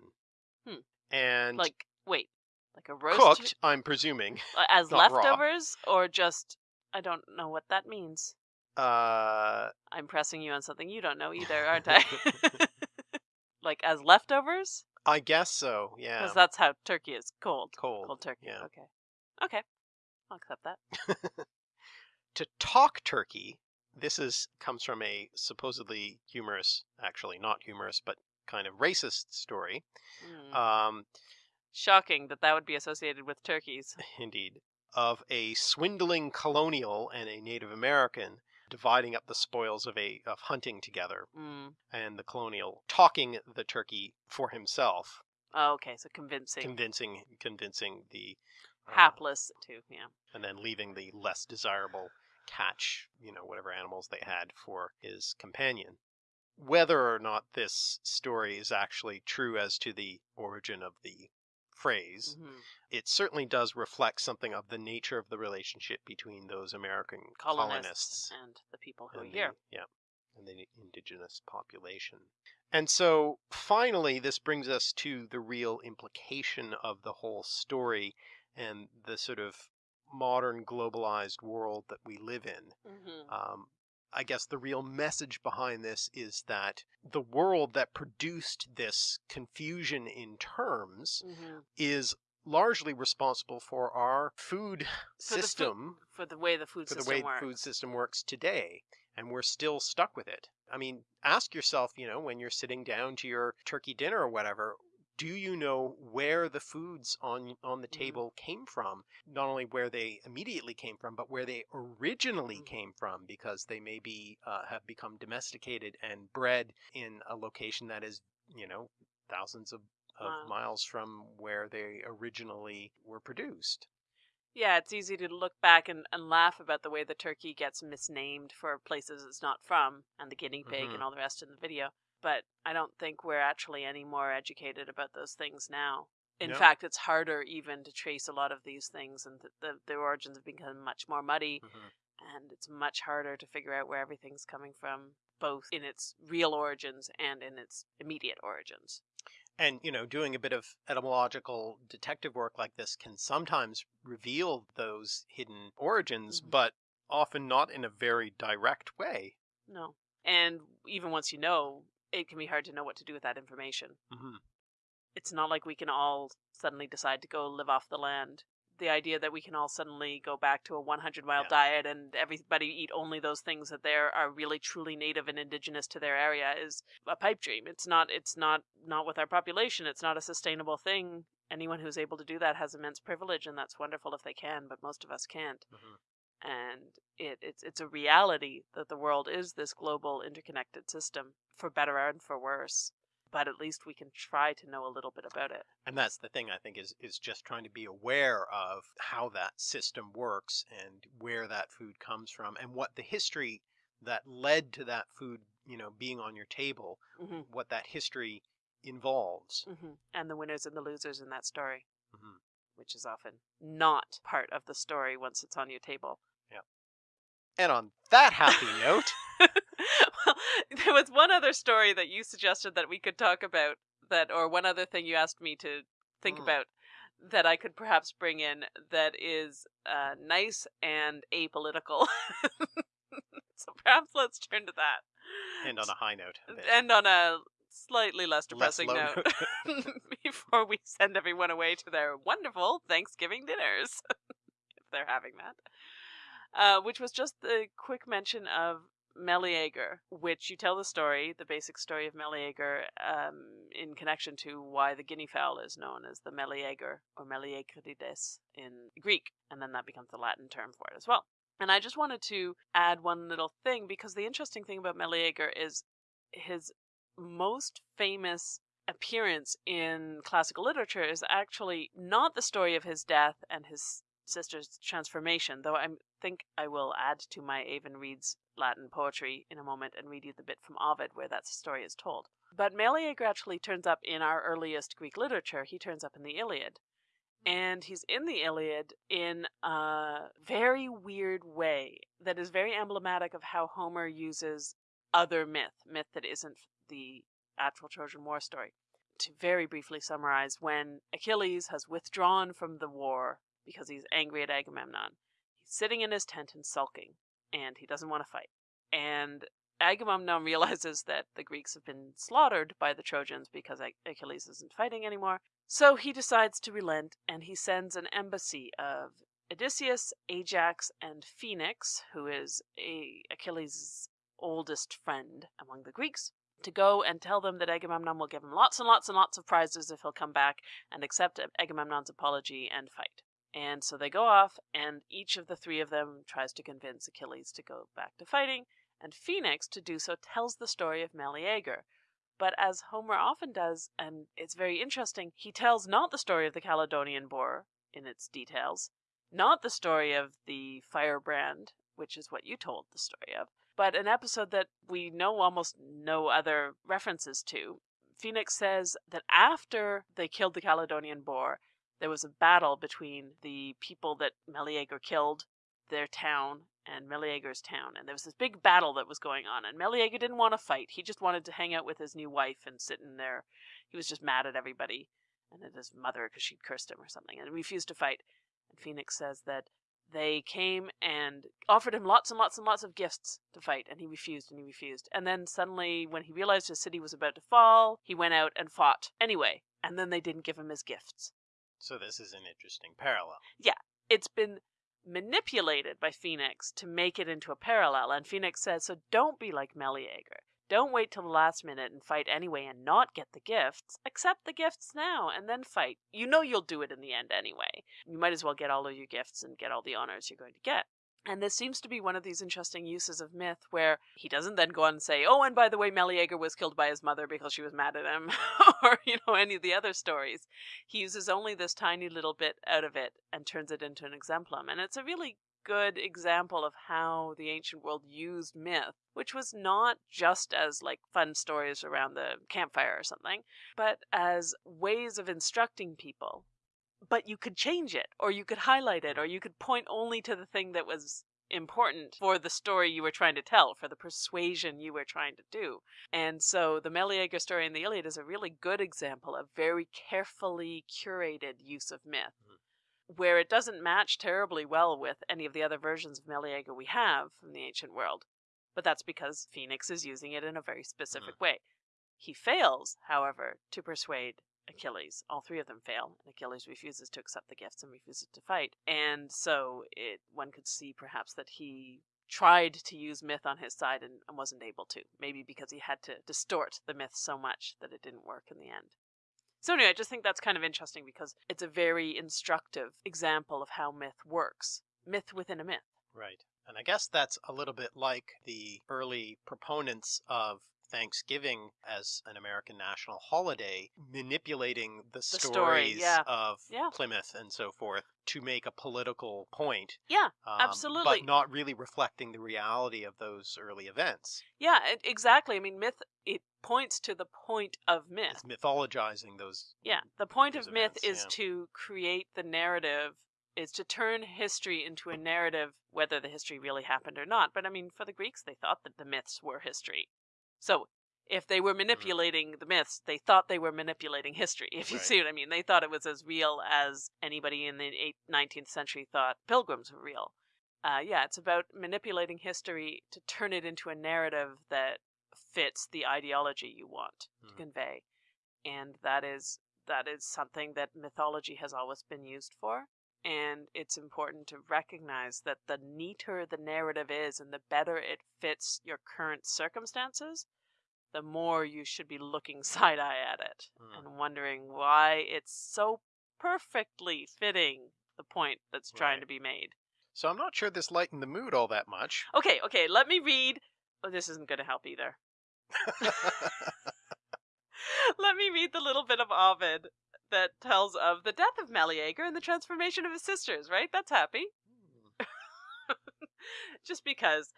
Hmm. And Like wait, like a roast cooked, I'm presuming. uh, as not raw. leftovers or just I don't know what that means. Uh, I'm pressing you on something you don't know either, aren't I? like as leftovers? I guess so, yeah. Because that's how turkey is cold. Cold, Cold turkey. yeah. Okay. Okay. I'll accept that. To talk turkey, this is comes from a supposedly humorous, actually not humorous, but kind of racist story. Mm. Um, Shocking that that would be associated with turkeys. indeed, of a swindling colonial and a Native American dividing up the spoils of a of hunting together. Mm. and the colonial talking the turkey for himself, Oh, okay, so convincing. convincing convincing the uh, Hapless too, yeah. and then leaving the less desirable catch, you know, whatever animals they had for his companion. Whether or not this story is actually true as to the origin of the phrase, Mhm. it certainly does reflect something of the nature of the relationship between those American colonists colonists and the people who are here. the, yeah, and the indigenous population. And so finally, this brings us to the real implication of the whole story and the sort of modern globalized world that we live in. hmm Um, I guess the real message behind this is that the world that produced this confusion in terms hmm is largely responsible for our food For the system For the way the food for the way works. the food system works today and we're still stuck with it i mean ask yourself you know when you're sitting down to your turkey dinner or whatever do you know where the foods on on the Mhm. table came from not only where they immediately came from but where they originally Mhm. came from because they maybe uh, have become domesticated and bred in a location that is you know thousands of, of Wow. miles from where they originally were produced Yeah, it's easy to look back and, and laugh about the way the turkey gets misnamed for places it's not from, and the guinea pig Mhm. and all the rest in the video. But I don't think we're actually any more educated about those things now. In No. fact, it's harder even to trace a lot of these things, and the, the, the origins have become much more muddy, Mhm. and it's much harder to figure out where everything's coming from, both in its real origins and in its immediate origins. And, you know, doing a bit of etymological detective work like this can sometimes reveal those hidden origins, Mhm. but often not in a very direct way. No. And even once you know, it can be hard to know what to do with that information. hmm it's not like we can all suddenly decide to go live off the land. The idea that we can all suddenly go back to a 100 mile Yeah. diet and everybody eat only those things that there are really truly native and indigenous to their area is a pipe dream. It's not it's not not with our population. It's not a sustainable thing. Anyone who's able to do that has immense privilege and that's wonderful if they can, but most of us can't. Mhm. And it, it's it's a reality that the world is this global interconnected system for better and for worse. But at least we can try to know a little bit about it. And that's the thing I think is is just trying to be aware of how that system works and where that food comes from and what the history that led to that food, you know, being on your table, hmm what that history involves. hmm And the winners and the losers in that story, Mhm. which is often not part of the story once it's on your table. And on that happy note, well, there was one other story that you suggested that we could talk about that, or one other thing you asked me to think Mm. about that I could perhaps bring in that is uh, nice and apolitical. so perhaps let's turn to that. and on a high note, a. End on a slightly less Less depressing note before we send everyone away to their wonderful Thanksgiving dinners, if they're having that. Uh, which was just the quick mention of Meleager, which you tell the story, the basic story of Meleager, um, in connection to why the guinea fowl is known as the Meleager or Meleagrides in Greek, and then that becomes the Latin term for it as well. And I just wanted to add one little thing because the interesting thing about Meleager is his most famous appearance in classical literature is actually not the story of his death and his sister's transformation, though I think I will add to my Aven Reads Latin poetry in a moment and read you the bit from Ovid where that story is told. But Meleager gradually turns up in our earliest Greek literature. He turns up in the Iliad. Mm-hmm. And he's in the Iliad in a very weird way that is very emblematic of how Homer uses other myth, myth that isn't the actual Trojan War story. To very briefly summarize, when Achilles has withdrawn from the war because he's angry at Agamemnon, he's sitting in his tent and sulking, and he doesn't want to fight. And Agamemnon realizes that the Greeks have been slaughtered by the Trojans because Achilles isn't fighting anymore. So he decides to relent and he sends an embassy of Odysseus, Ajax, and Phoenix, who is Achilles' oldest friend among the Greeks, to go and tell them that Agamemnon will give him lots and lots and lots of prizes if he'll come back and accept Agamemnon's apology and fight. And so they go off, and each of the three of them tries to convince Achilles to go back to fighting, and Phoenix, to do so, tells the story of Meleager. But as Homer often does, and it's very interesting, he tells not the story of the Caledonian Boar in its details, not the story of the firebrand which is what you told the story of, but an episode that we know almost no other references to. Phoenix says that after they killed the Caledonian boar, there was a battle between the people that Meleager killed, their town, and Meleager's town. And there was this big battle that was going on. And Meleager didn't want to fight. He just wanted to hang out with his new wife and sit in there. He was just mad at everybody and at his mother because she'd cursed him or something and refused to fight. And Phoenix says that they came and offered him lots and lots and lots of gifts to fight, and he refused and he refused. And then suddenly, when he realized his city was about to fall, he went out and fought anyway. And then they didn't give him his gifts. So this is an interesting parallel. Yeah, it's been manipulated by Phoenix to make it into a parallel. And Phoenix says, so don't be like Meleager. Don't wait till the last minute and fight anyway and not get the gifts. Accept the gifts now and then fight. You know you'll do it in the end anyway. You might as well get all of your gifts and get all the honors you're going to get. And this seems to be one of these interesting uses of myth where he doesn't then go on and say, oh, and by the way, Meleager was killed by his mother because she was mad at him, or, you know, any of the other stories. He uses only this tiny little bit out of it and turns it into an exemplum. And it's a really good example of how the ancient world used myth, which was not just as like fun stories around the campfire or something, but as ways of instructing people but you could change it or you could highlight it or you could point only to the thing that was important for the story you were trying to tell for the persuasion you were trying to do. And so the meleager story in the iliad is a really good example of very carefully curated use of myth mm. where it doesn't match terribly well with any of the other versions of meleager we have from the ancient world. But that's because phoenix is using it in a very mm. specific way. He fails however to persuade Achilles. All three of them fail, and Achilles refuses to accept the gifts and refuses to fight. And so it one could see perhaps that he tried to use myth on his side and, and wasn't able to. Maybe because he had to distort the myth so much that it didn't work in the end. So anyway, I just think that's kind of interesting because it's a very instructive example of how myth works. Myth within a myth. Right. And I guess that's a little bit like the early proponents of Thanksgiving as an American national holiday, manipulating the, story, stories yeah. of Yeah. Plymouth and so forth to make a political point. Yeah, um, Absolutely. But not really reflecting the reality of those early events. yeah, exactly. I mean, myth it points to the point of myth. It's mythologizing those. Yeah, the point of myth events, is yeah. to create the narrative, is to turn history into a narrative, whether the history really happened or not. But I mean, for the Greeks, they thought that the myths were history. So if they were Mm-hmm. manipulating the myths, they thought they were manipulating history, if you Right. see what I mean. They thought it was as real as anybody in the eight, 19th century thought pilgrims were real. Uh, yeah, it's about manipulating history to turn it into a narrative that fits the ideology you want to Mhm. convey. And that is that is something that mythology has always been used for. And it's important to recognize that the neater the narrative is and the better it fits your current circumstances, the more you should be looking side eye at it Mm. and wondering why it's so perfectly fitting the point that's trying Right. to be made. So I'm not sure this lightened the mood all that much. Okay, okay, let me read. Oh, this isn't going to help either. Let me read the little bit of Ovid that tells of the death of Meleager and the transformation of his sisters, right? That's happy. Just because.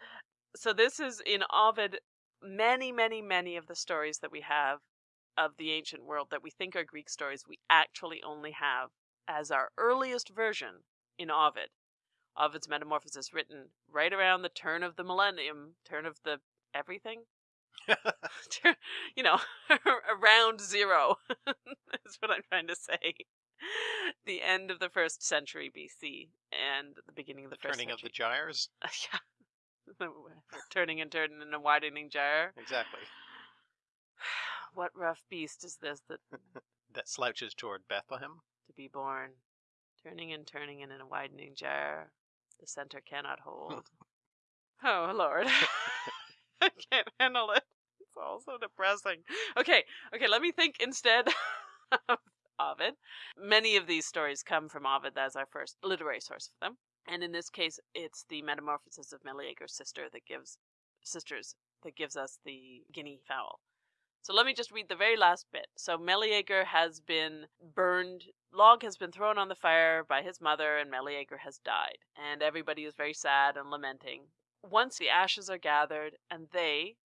So this is in Ovid many, many, many of the stories that we have of the ancient world that we think are Greek stories, we actually only have as our earliest version in Ovid. Ovid's Metamorphosis written right around the turn of the millennium, turn of the everything. You know, around zero is what I'm trying to say. The end of the first century BC and the beginning of the, first Turning of the gyres. yeah. Turning and turning in a widening gyre. Exactly. What rough beast is this that That slouches toward Bethlehem. to be born? Turning and turning in a widening gyre. The center cannot hold. oh, Lord. I can't handle it. It's all so depressing. Okay, okay, let me think instead of Ovid. Many of these stories come from Ovid as our first literary source for them. And in this case, it's the metamorphosis of Meleager's sister that gives sisters that gives us the guinea fowl. So let me just read the very last bit. So Meleager has been burned log has been thrown on the fire by his mother, and Meleager has died, and everybody is very sad and lamenting. Once the ashes are gathered, and they,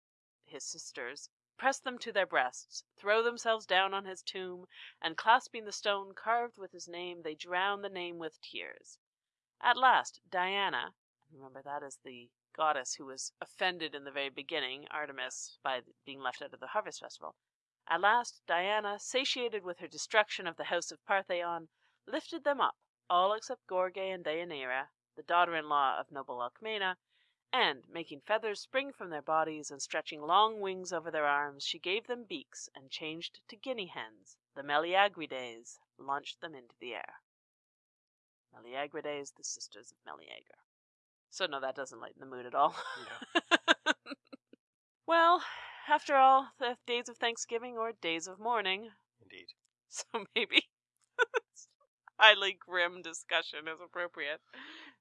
his sisters, press them to their breasts, throw themselves down on his tomb, and clasping the stone carved with his name, they drown the name with tears. At last, Diana, remember that is the goddess who was offended in the very beginning, Artemis, by being left out of the harvest festival. At last, Diana, satiated with her destruction of the house of Parthaon, lifted them up, all except Gorge and Deianira, the daughter in law of noble Alcmena, and, making feathers spring from their bodies and stretching long wings over their arms, she gave them beaks and changed to guinea hens, the Meleagrides, launched them into the air. Meleagrides, the sisters of Meleager. So no, that doesn't lighten the mood at all. No. well, after all, the days of Thanksgiving or days of mourning, Indeed. so maybe highly grim discussion is appropriate.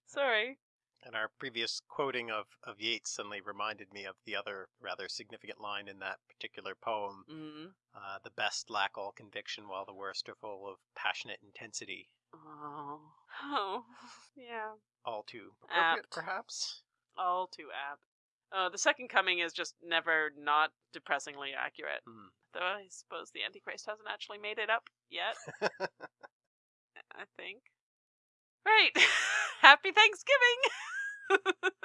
Sorry. And our previous quoting of, of Yeats suddenly reminded me of the other rather significant line in that particular poem. Mm. Uh, the best lack all conviction while the worst are full of passionate intensity. Oh. Oh. Yeah. All too appropriate, Apt. perhaps? All too apt. Uh, the second coming is just never not depressingly accurate. Hmm. Though I suppose the Antichrist hasn't actually made it up yet, I think. Right. Happy Thanksgiving!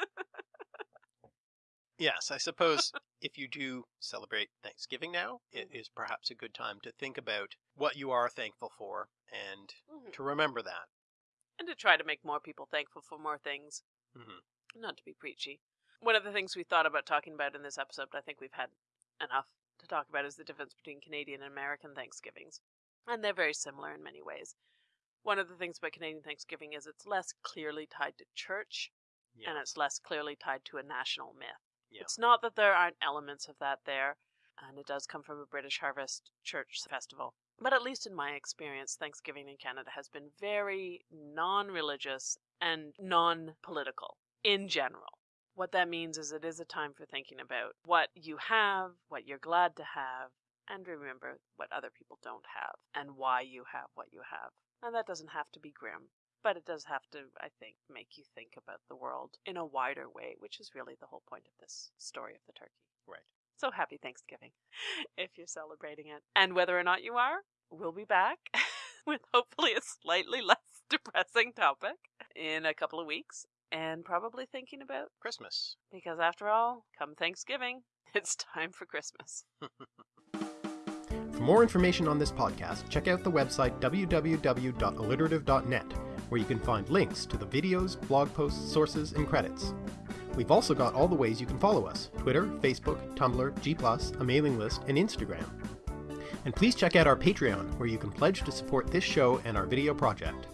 Yes, I suppose if you do celebrate Thanksgiving now, it is perhaps a good time to think about what you are thankful for and Mhm. to remember that. and to try to make more people thankful for more things. Mhm. Not to be preachy. One of the things we thought about talking about in this episode, but I think we've had enough to talk about, is the difference between Canadian and American Thanksgivings. And they're very similar in many ways. One of the things about Canadian Thanksgiving is it's less clearly tied to church Yeah. and it's less clearly tied to a national myth. Yeah. It's not that there aren't elements of that there, and it does come from a British Harvest Church festival. But at least in my experience, Thanksgiving in Canada has been very non religious and non political in general. What that means is it is a time for thinking about what you have, what you're glad to have, and remember what other people don't have and why you have what you have. And that doesn't have to be grim, but it does have to, I think, make you think about the world in a wider way, which is really the whole point of this story of the turkey. Right. So happy Thanksgiving if you're celebrating it. And whether or not you are, we'll be back with hopefully a slightly less depressing topic in a couple of weeks and probably thinking about Christmas. because after all, come Thanksgiving, it's time for Christmas. More information on this podcast, check out the website www.alliterative.net, where you can find links to the videos, blog posts, sources, and credits. We've also got all the ways you can follow us Twitter, Facebook, Tumblr, G, a mailing list, and Instagram. And please check out our Patreon, where you can pledge to support this show and our video project.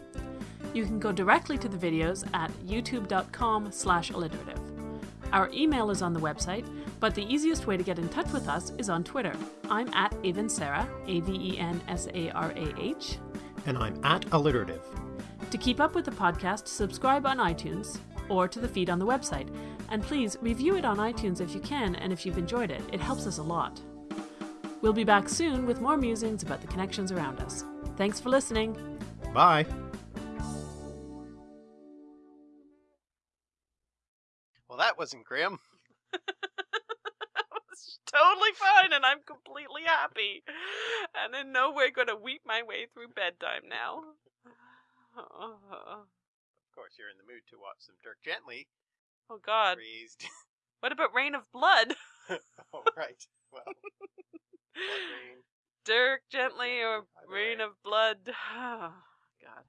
You can go directly to the videos at youtube.com slash alliterative. Our email is on the website, but the easiest way to get in touch with us is on Twitter. I'm at Avensarah, A-V-E-N-S-A-R-A-H. And I'm at Alliterative. To keep up with the podcast, subscribe on iTunes or to the feed on the website. And please review it on iTunes if you can and if you've enjoyed it. It helps us a lot. We'll be back soon with more musings about the connections around us. Thanks for listening. Bye! That wasn't grim. It's totally fine and I'm completely happy. And in no way going to weep my way through bedtime now. Of course, you're in the mood to watch some Dirk Gently Oh God. raised. What about Rain of Blood? oh, right. Well, blood. Dirk Gently or Rain of Blood? God.